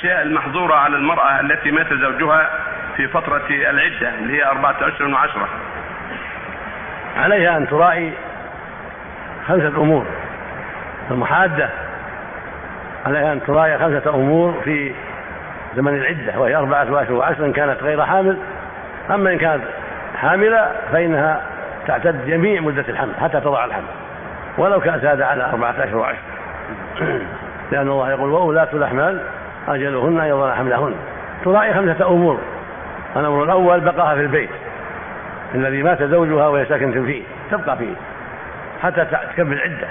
الأشياء المحظورة على المرأة التي مات زوجها في فترة العدة اللي هي أربعة اشهر وعشرة. عليها أن تراعي خمسة أمور. المحادة عليها أن تراعي خمسة أمور في زمن العدة وهي أربعة اشهر وعشر إن كانت غير حامل. أما إن كانت حاملة فإنها تعتد جميع مدة الحمل حتى تضع الحمل. ولو كان زاد على أربعة اشهر وعشر لأن الله يقول وأولاة الأحمال أجلهن أن يضعن حملهن تراعي خمسة أمور. الأمر الأول بقاها في البيت. الذي مات زوجها وهي ساكنة فيه تبقى فيه. حتى تكمل عدة.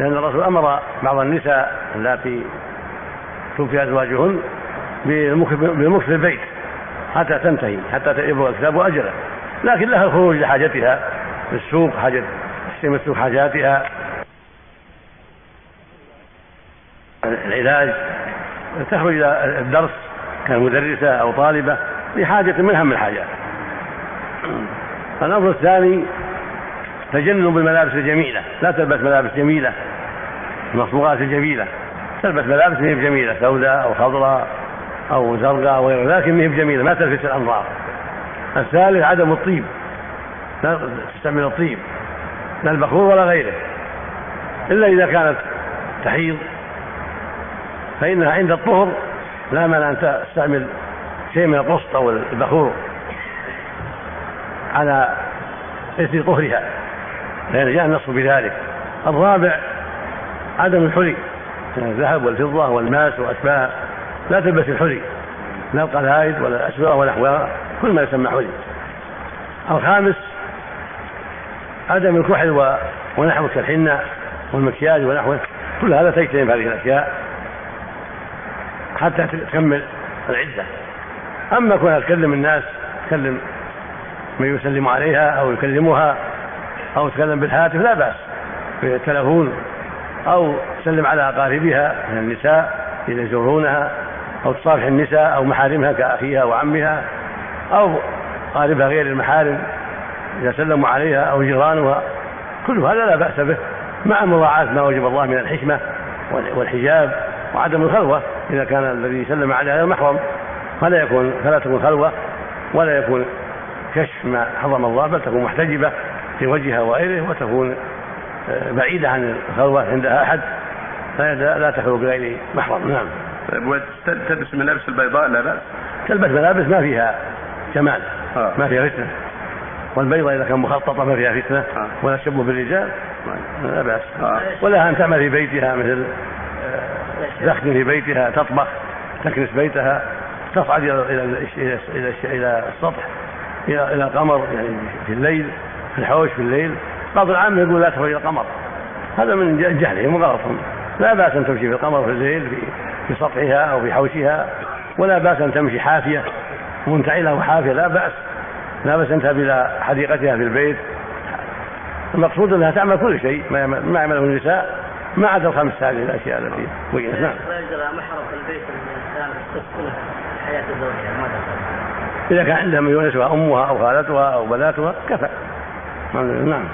لأن الرسول أمر بعض النساء اللاتي توفي أزواجهن بالمكث في البيت حتى تنتهي حتى يبلغ الكتاب أجله لكن لها الخروج لحاجتها في السوق حاجة تشتري السوق حاجاتها. العلاج تخرج إلى الدرس كمدرسة أو طالبة لحاجة من أهم الحاجات. الأمر الثاني تجنب الملابس الجميلة. لا تلبس ملابس جميلة. المصبوغات الجميلة. تلبس ملابس ما جميلة سوداء أو خضراء أو زرقاء أو غير ذلك ما جميلة ما تلفت الأنظار. الثالث عدم الطيب. لا تستعمل الطيب. لا البخور ولا غيره. إلا إذا كانت تحيض فإنها عند الطهر لا مانع أن تستعمل شيء من القسط أو البخور على إثر طهرها لأن جاء النص بذلك. الرابع عدم الحلي الذهب والفضة والماس وأشباه لا تلبس الحلي لا القلائد ولا الأسواق ونحوها كل ما يسمى حلي. الخامس عدم الكحل ونحوه كالحنة والمكياج ونحوه كل هذا تجتنب هذه الأشياء. حتى تكمل العدة أما كونها تكلم الناس تكلم من يسلم عليها أو يكلمها أو تكلم بالهاتف لا بأس بالتلفون أو تسلم على أقاربها من النساء إذا يزورونها أو تصافح النساء أو محارمها كأخيها وعمها أو قاربها غير المحارم إذا سلموا عليها أو جيرانها. كل هذا لا بأس به مع مراعاة ما وجب الله من الحكمة والحجاب وعدم الخلوة. إذا كان الذي سلم عليها غير محرم فلا يكون فلا تكون خلوة ولا يكون كشف ما حرم الله بل تكون محتجبة في وجهها وغيره وتكون آه، بعيدة عن الخلوة عندها أحد لا تخلو بغير محرم. نعم. طيب تلبس الملابس البيضاء؟ لا بأس. تلبس ملابس ما فيها جمال آه. ما فيها فتنة. والبيضة إذا كان مخططة ما فيها فتنة آه. ولا تشبه بالرجال لا بأس. آه. ولها أن تعمل في بيتها مثل تخدم في بيتها تطبخ تكنس بيتها تصعد إلى إلى إلى إلى, السطح إلى إلى القمر يعني في الليل في الحوش في الليل. بعض العامة يقول لا تخرج إلى القمر. هذا من جهلهم وغلطهم لا بأس أن تمشي في القمر في الليل في, في سطحها أو في حوشها ولا بأس أن تمشي حافية منتعلة وحافية لا بأس. لا بأس أن تذهب إلى حديقتها في البيت. المقصود أنها تعمل كل شيء ما يعمله النساء. ما عدا الخمس هذه الأشياء التي بينت نعم. محرم البيت الإنسان حياة زوجها ما إذا كان عندها من يونسها أمها أو خالتها أو بناتها كفى. نعم.